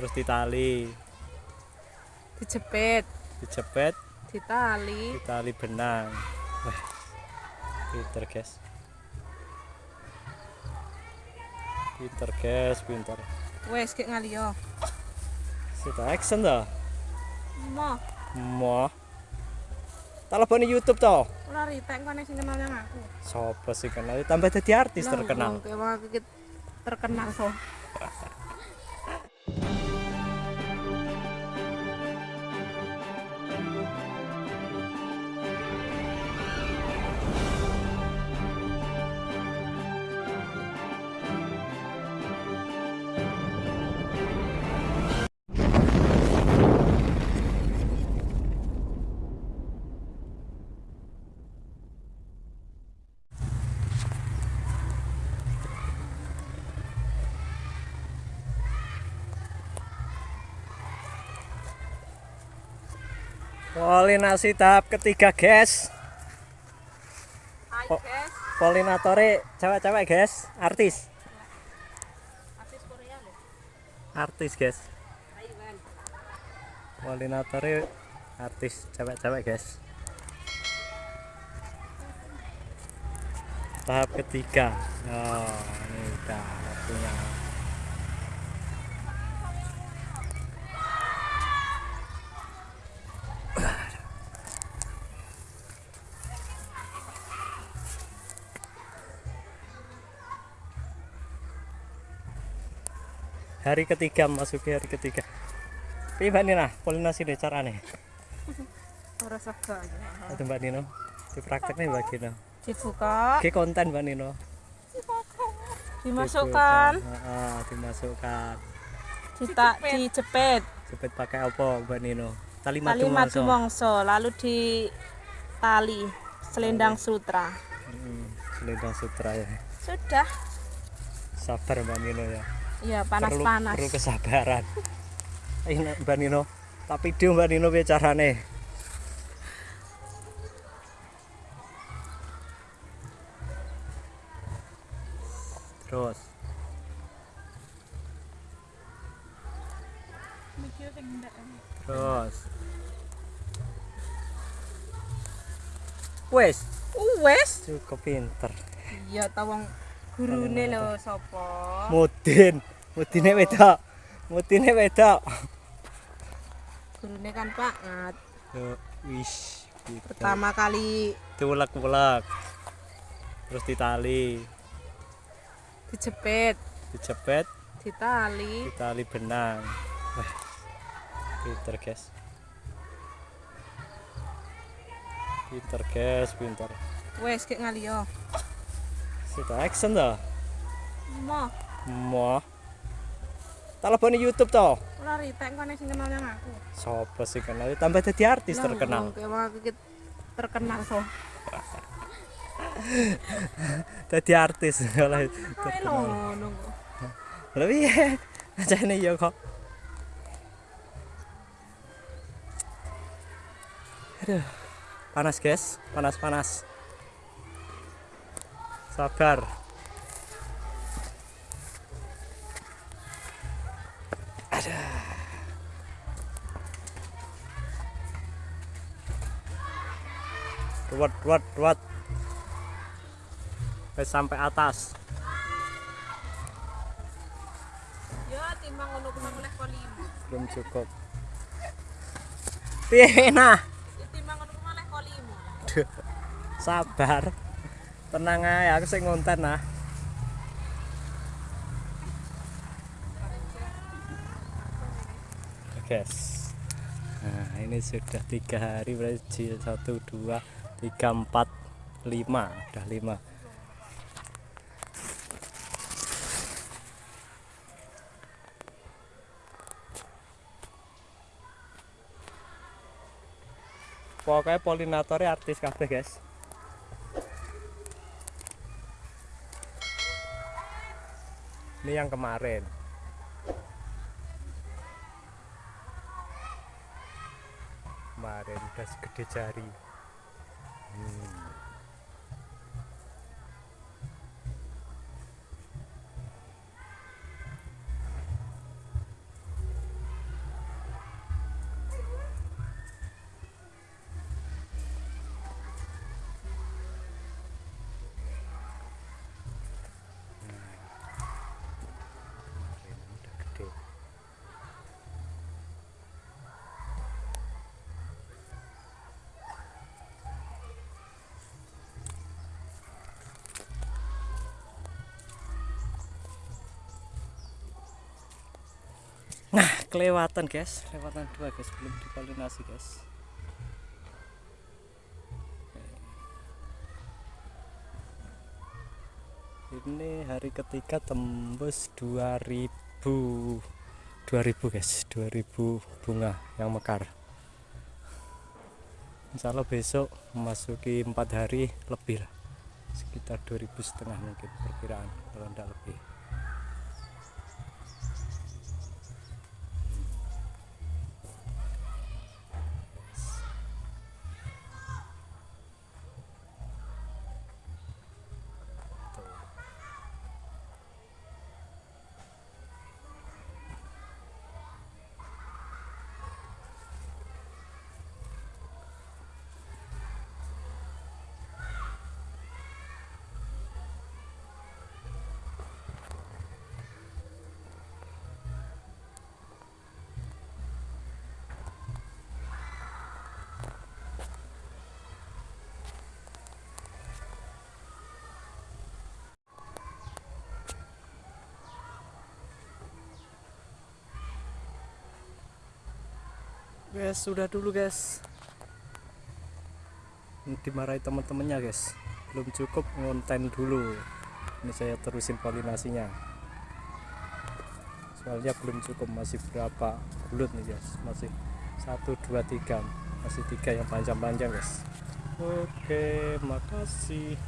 terus ditali. Dijepit. Dijepit. Ditali. Ditali benang. Wah pinter guys. Pinter guys pinter. Wes kayak ngaliyo sudah action dah? Mau mau tak lebih YouTube toh? Ora ritek kok sing kenal yang aku. Sopo sih kenal tambah jadi artis Lah, terkenal. kayak aku terkenal so Polinasi tahap ketiga guys. Po- guys. Polinatore cewek-cewek guys. Artis. Artis Korea lho Artis guys. Polinatore artis cewek-cewek guys. Tahap ketiga. Oh ini udah waktunya hari ketiga masuki hari ketiga. Piye Mbak Nina polinasi deh carane. Ora sega. Aduh Mbak Nino diprakteknya Mbak Nino. Dibuka. Oke konten Mbak Nino. Dimasukkan. Heeh, dimasukkan. Dita dijepit. jepit pakai apa Mbak Nino? Tali tali madu madu mongso lalu di tali. selendang sutra. Hmm, selendang sutra ya. Sudah. Sabar Mbak Nino ya iya perlu, panas-panas perlu kesabaran. Ini Mbak Nino tapi video Mbak Nino piye carane? Terus. Terus. Wes. Wes. Cukup pinter. Iya tawang gurune lho sapa? Mudin mudine wedok mudine wedok gurune kan banget Yo, wis pertama kali. Diulek-ulek. Terus ditali. Dijepit. Dijepit. Ditali. Ditali benang. Wah pinter guys. Pinter guys pinter. Wes kayak ngaliyo sudah action dah mau mau tak lebih YouTube toh? Ora ritek kok sing kenal yang aku. Sopo sih kenal? Tambah jadi artis Lah, terkenal. wong kayak aku terkenal so. Jadi artis. Oleh lho ngono kok. lebih ya kok? Aduh. Panas guys. Panas panas sabar. Ada. Ruwet ruwet ruwet. Sampai sampai atas. Ya timbang ngono kuwi oleh limo belum cukup. Piye nah? Ya timbang ngono kuwi sabar tenang aja aku sing ngonten nah guys. Nah ini sudah tiga hari berarti satu dua tiga empat lima. Udah lima. Pokoknya polinatornya artis kabeh guys ini yang kemarin kemarin udah segede jari Hmm. Kelewatan guys. Kelewatan dua guys. Belum dipolinasi guys. Ini hari ketiga tembus 2000 2000 guys. 2000 bunga yang mekar. Insya Allah besok memasuki empat hari lebih lah. Sekitar 2000 setengah mungkin perkiraan kalau tidak lebih guys sudah dulu guys. Ini dimarahi teman-temannya guys. Belum cukup ngonten dulu. Ini saya terusin polinasinya soalnya belum cukup masih berapa bulut nih guys. Masih satu dua tiga. Masih tiga yang panjang-panjang guys. Oke makasih